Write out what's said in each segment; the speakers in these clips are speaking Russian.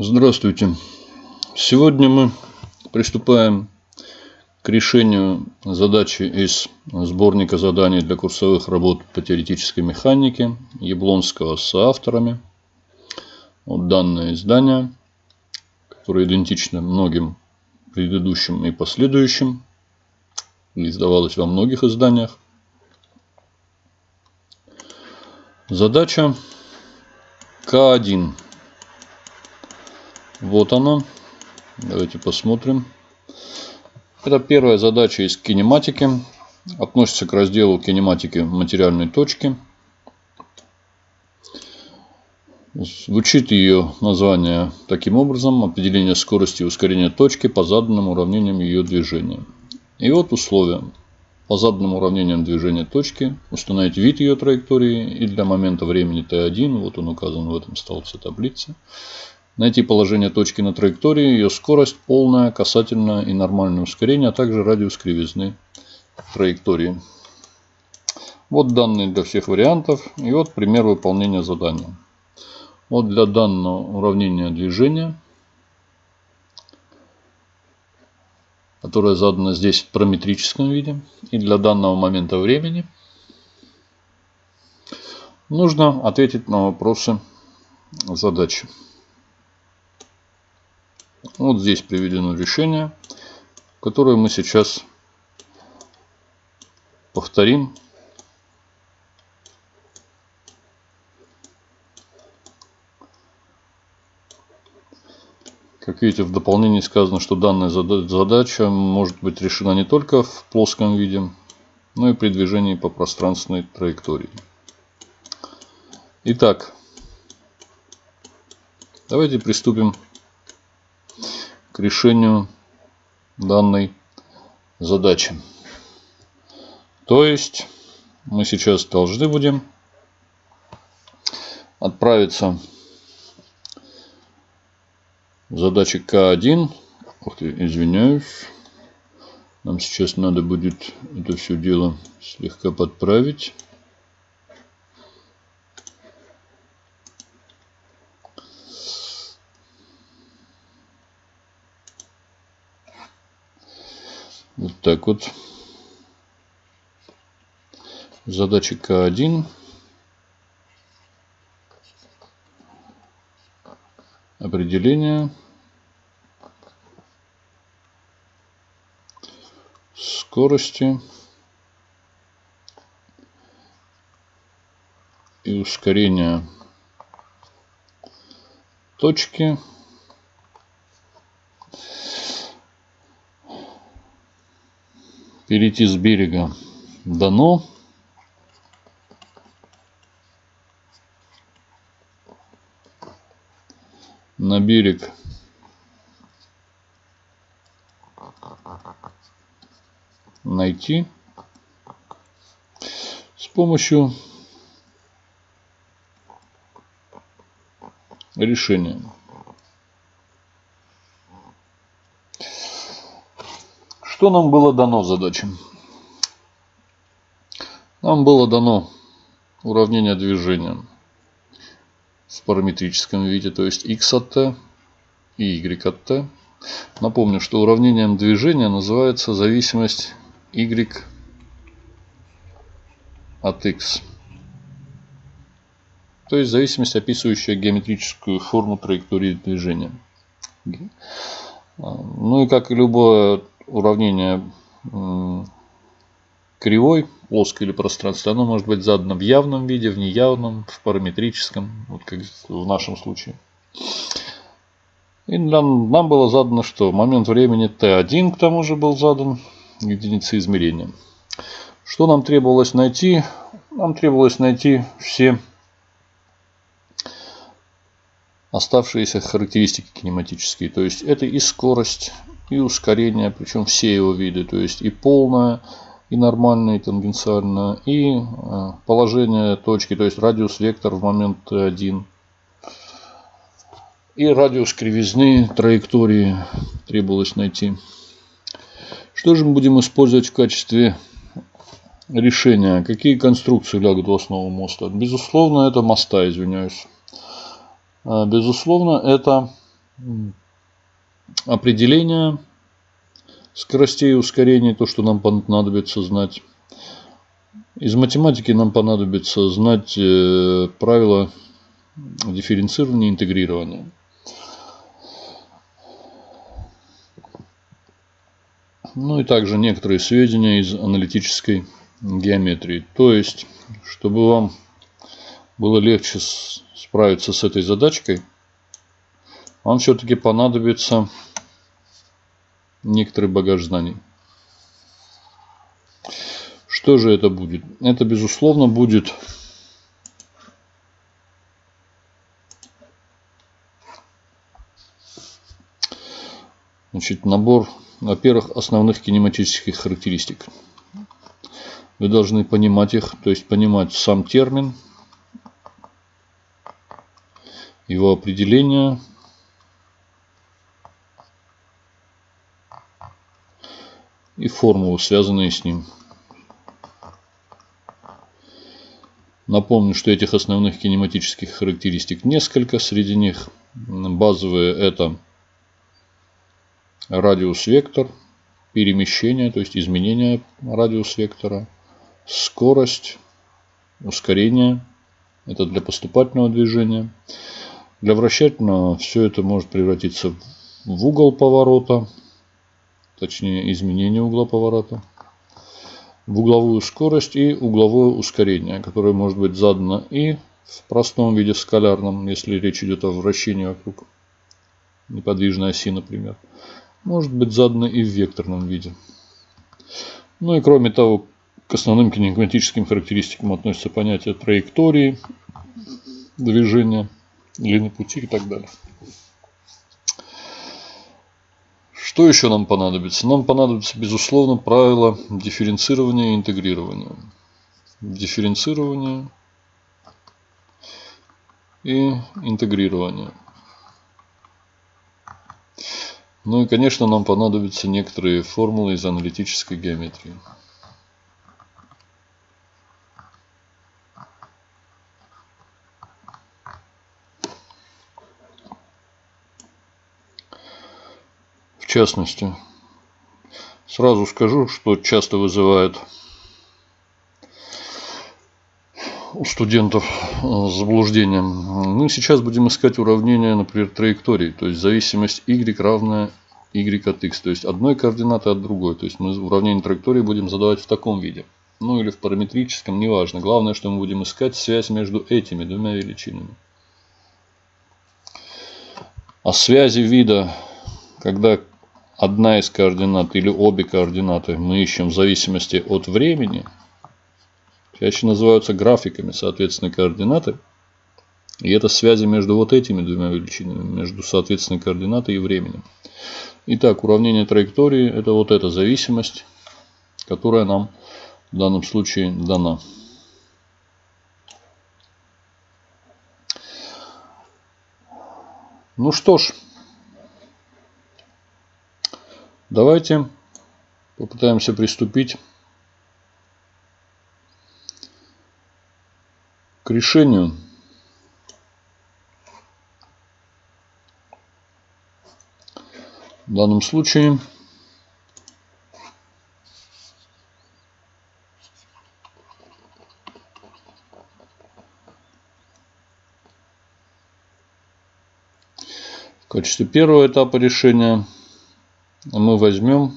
Здравствуйте. Сегодня мы приступаем к решению задачи из сборника заданий для курсовых работ по теоретической механике Яблонского с авторами. Вот данное издание, которое идентично многим предыдущим и последующим, издавалось во многих изданиях. Задача К1. Вот она. Давайте посмотрим. Это первая задача из кинематики. Относится к разделу кинематики материальной точки. Звучит ее название таким образом. Определение скорости и ускорения точки по заданным уравнениям ее движения. И вот условия. По заданным уравнениям движения точки установить вид ее траектории и для момента времени t1, вот он указан в этом столбце таблицы, Найти положение точки на траектории, ее скорость, полная, касательная и нормальное ускорение, а также радиус кривизны траектории. Вот данные для всех вариантов. И вот пример выполнения задания. Вот для данного уравнения движения, которое задано здесь в параметрическом виде, и для данного момента времени, нужно ответить на вопросы задачи. Вот здесь приведено решение, которое мы сейчас повторим. Как видите, в дополнении сказано, что данная задача может быть решена не только в плоском виде, но и при движении по пространственной траектории. Итак, давайте приступим к решению данной задачи. То есть мы сейчас должны будем отправиться в задачи К1. Ух ты, извиняюсь. Нам сейчас надо будет это все дело слегка подправить. Так вот. Задача К1. Определение. Скорости. И ускорение точки. Перейти с берега дано. На берег найти с помощью решения. Что нам было дано задачам? Нам было дано уравнение движения в параметрическом виде, то есть x от t и y от t. Напомню, что уравнением движения называется зависимость y от x. То есть зависимость, описывающая геометрическую форму траектории движения. Ну и как и любое уравнение кривой, плоской или пространства, оно может быть задано в явном виде, в неявном, в параметрическом, вот как в нашем случае. И нам, нам было задано, что момент времени t1 к тому же был задан единицей измерения. Что нам требовалось найти? Нам требовалось найти все оставшиеся характеристики кинематические. То есть это и скорость, и ускорение, причем все его виды, то есть и полное, и нормальное, и тангенциальное, и э, положение точки, то есть радиус вектор в момент T1, и радиус кривизны траектории требовалось найти. Что же мы будем использовать в качестве решения? Какие конструкции лягут в основу моста? Безусловно, это моста, извиняюсь. Э, безусловно, это определение скоростей и ускорений, то, что нам понадобится знать. Из математики нам понадобится знать э, правила дифференцирования и интегрирования. Ну и также некоторые сведения из аналитической геометрии. То есть, чтобы вам было легче справиться с этой задачкой, вам все-таки понадобится некоторый багаж знаний. Что же это будет? Это, безусловно, будет значит, набор, во-первых, основных кинематических характеристик. Вы должны понимать их, то есть понимать сам термин, его определение, и формулы, связанные с ним. Напомню, что этих основных кинематических характеристик несколько. Среди них базовые это радиус вектор, перемещение, то есть изменение радиус вектора, скорость, ускорение, это для поступательного движения. Для вращательного все это может превратиться в угол поворота, точнее изменение угла поворота, в угловую скорость и угловое ускорение, которое может быть задано и в простом виде скалярном, если речь идет о вращении вокруг неподвижной оси, например. Может быть задано и в векторном виде. Ну и кроме того, к основным кинематическим характеристикам относятся понятия траектории движения, длины пути и так далее. Что еще нам понадобится? Нам понадобится, безусловно, правило дифференцирования и интегрирования. Дифференцирование и интегрирование. Ну и, конечно, нам понадобятся некоторые формулы из аналитической геометрии. Частности, сразу скажу, что часто вызывает у студентов э, заблуждение. Мы сейчас будем искать уравнение, например, траектории, то есть зависимость y равная y от x, то есть одной координаты от другой. То есть мы уравнение траектории будем задавать в таком виде. Ну или в параметрическом, неважно. Главное, что мы будем искать связь между этими двумя величинами. А связи вида, когда одна из координат или обе координаты мы ищем в зависимости от времени, чаще называются графиками, соответственно, координаты. И это связи между вот этими двумя величинами, между, соответственно, координатой и временем. Итак, уравнение траектории – это вот эта зависимость, которая нам в данном случае дана. Ну что ж, Давайте попытаемся приступить к решению. В данном случае в качестве первого этапа решения – мы возьмем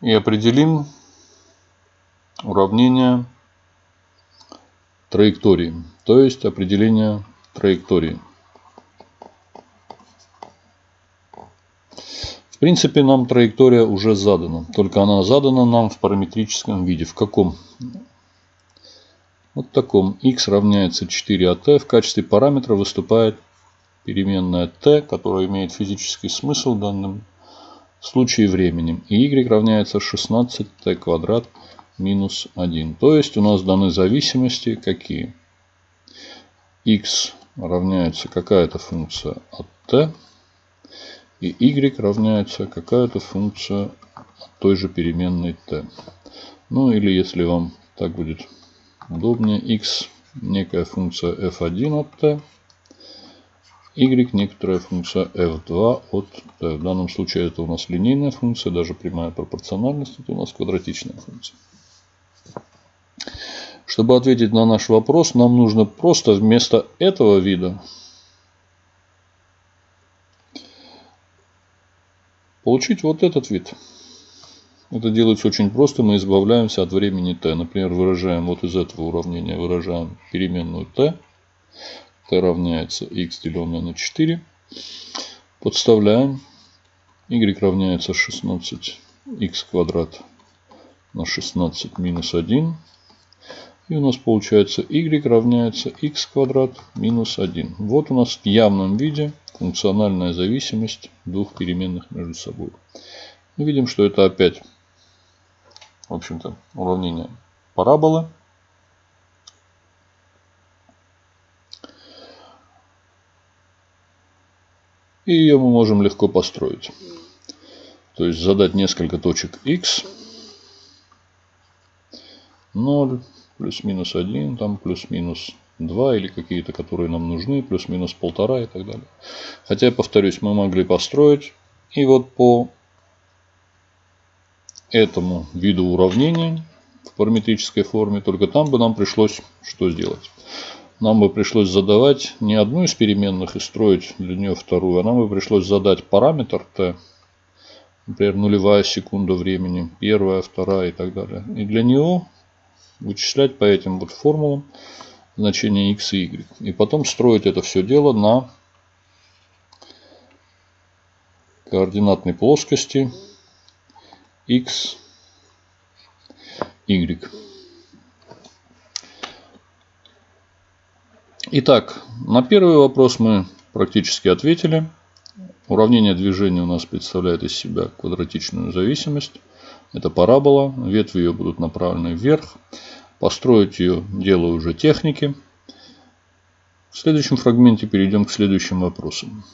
и определим уравнение траектории, то есть определение траектории. Принципе, нам траектория уже задана. Только она задана нам в параметрическом виде. В каком? Вот таком. x равняется 4at. В качестве параметра выступает переменная t, которая имеет физический смысл в данном случае временем. И y равняется 16t квадрат минус 1. То есть у нас даны зависимости какие? x равняется какая-то функция от t И y равняется какая-то функция той же переменной t. Ну или если вам так будет удобнее, x некая функция f1 от t, y некоторая функция f2 от t. В данном случае это у нас линейная функция, даже прямая пропорциональность, это у нас квадратичная функция. Чтобы ответить на наш вопрос, нам нужно просто вместо этого вида получить вот этот вид. Это делается очень просто. Мы избавляемся от времени t. Например, выражаем вот из этого уравнения, выражаем переменную t. t равняется x деленное на 4. Подставляем. y равняется 16x квадрат на 16 минус 1. И у нас получается y равняется x квадрат минус 1. Вот у нас в явном виде функциональная зависимость двух переменных между собой. Мы видим, что это опять, в общем-то, уравнение параболы. И ее мы можем легко построить. То есть задать несколько точек x. 0, плюс-минус 1, там плюс-минус 2 или какие-то, которые нам нужны, плюс-минус полтора и так далее. Хотя, повторюсь, мы могли построить и вот по этому виду уравнения в параметрической форме, только там бы нам пришлось что сделать? Нам бы пришлось задавать не одну из переменных и строить для нее вторую, а нам бы пришлось задать параметр t, например, нулевая секунда времени, первая, вторая и так далее. И для него вычислять по этим вот формулам значения x и y. И потом строить это все дело на координатной плоскости x, y. Итак, на первый вопрос мы практически ответили. Уравнение движения у нас представляет из себя квадратичную зависимость. Это парабола, ветви ее будут направлены вверх. Построить ее делаю уже техники. В следующем фрагменте перейдем к следующим вопросам.